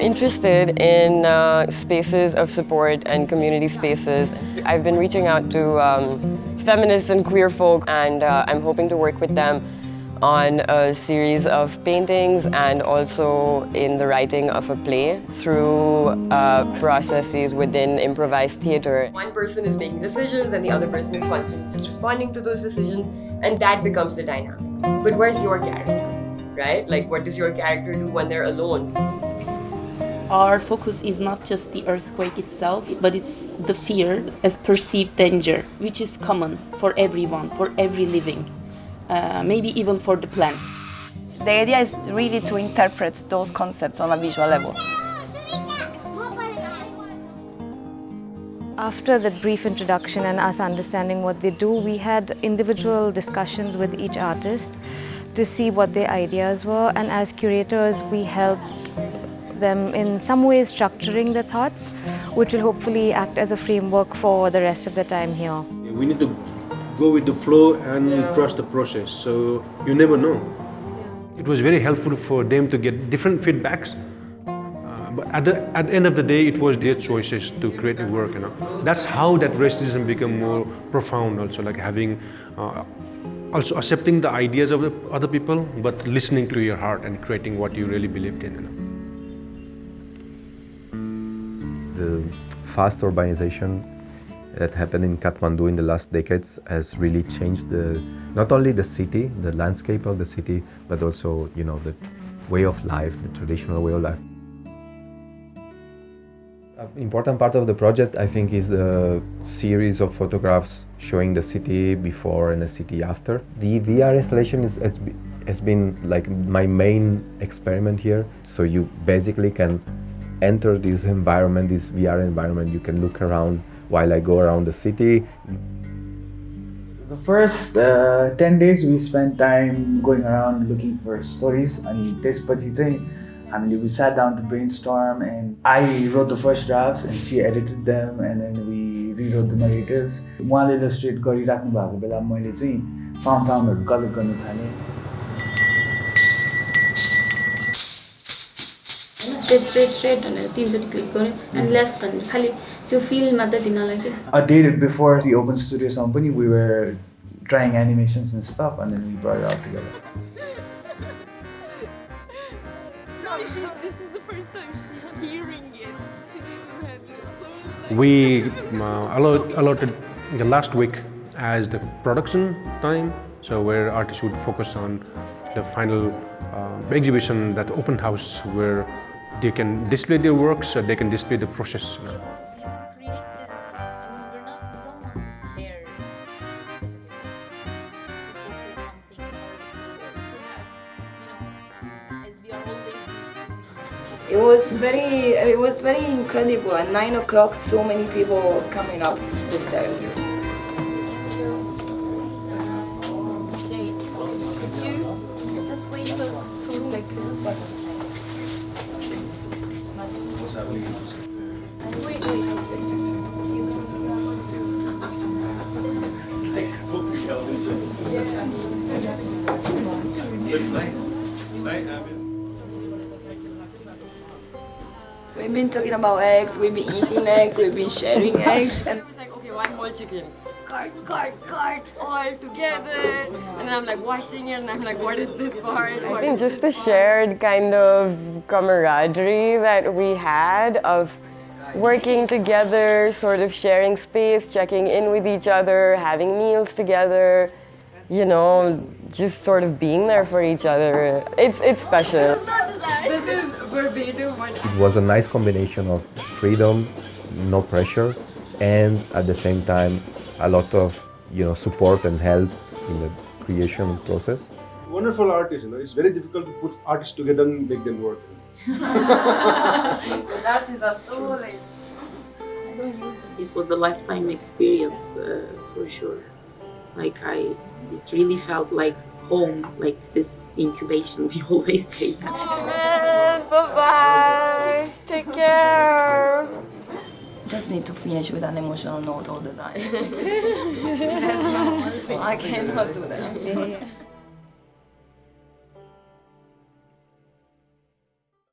interested in uh, spaces of support and community spaces. I've been reaching out to um, feminists and queer folk and uh, I'm hoping to work with them on a series of paintings and also in the writing of a play through uh, processes within improvised theater. One person is making decisions and the other person is constantly just responding to those decisions and that becomes the dynamic. But where's your character, right? Like what does your character do when they're alone? Our focus is not just the earthquake itself, but it's the fear as perceived danger, which is common for everyone, for every living uh, maybe even for the plants. The idea is really to interpret those concepts on a visual level. After that brief introduction and us understanding what they do, we had individual discussions with each artist to see what their ideas were and as curators we helped them in some ways structuring their thoughts which will hopefully act as a framework for the rest of the time here. We need to go with the flow and yeah. trust the process. So you never know. It was very helpful for them to get different feedbacks. Uh, but at the, at the end of the day, it was their choices to create a work. You know, that's how that racism became more profound. Also, like having, uh, also accepting the ideas of the other people, but listening to your heart and creating what you really believed in. You know? The fast urbanization that happened in Kathmandu in the last decades has really changed the not only the city, the landscape of the city, but also you know the way of life, the traditional way of life. An important part of the project, I think, is the series of photographs showing the city before and the city after. The VR installation is has, has been like my main experiment here. So you basically can enter this environment, this VR environment. You can look around while I go around the city. The first uh, 10 days we spent time going around looking for stories अनि त्यसपछि चाहिँ हामीले we sat down to brainstorm and I wrote the first drafts and she edited them and then we rewrote the narratives उहाँले illustrate गरिराख्नु भएको बेला मैले चाहिँ फाउन्ड फाउन्डहरू कलेक्ट गर्नु थालेँ Hmm. I did it before the Open Studio Company. We were trying animations and stuff, and then we brought it all together. We uh, allowed, allotted the last week as the production time, so where artists would focus on the final uh, exhibition, that open house where they can display their works, so they can display the process. You know. It was very, it was very incredible. At nine o'clock, so many people coming up the stairs. Looks nice. Right, We've been talking about eggs, we've been eating eggs, we've been sharing eggs. And it was like, okay, one whole chicken. Cart, cart, cart, all together. And then I'm like washing it and I'm like, what is this part? I think just the shared kind of camaraderie that we had of working together, sort of sharing space, checking in with each other, having meals together, you know, just sort of being there for each other. It's, it's special. This is verbatim. It was a nice combination of freedom, no pressure, and at the same time, a lot of you know support and help in the creation process. Wonderful artists, you know. It's very difficult to put artists together and make them work. artists are so. It was a lifetime experience uh, for sure. Like I, it really felt like home, like this incubation. We always say that. Bye bye. Just need to finish with an emotional note all the time. I cannot do that. I'm sorry.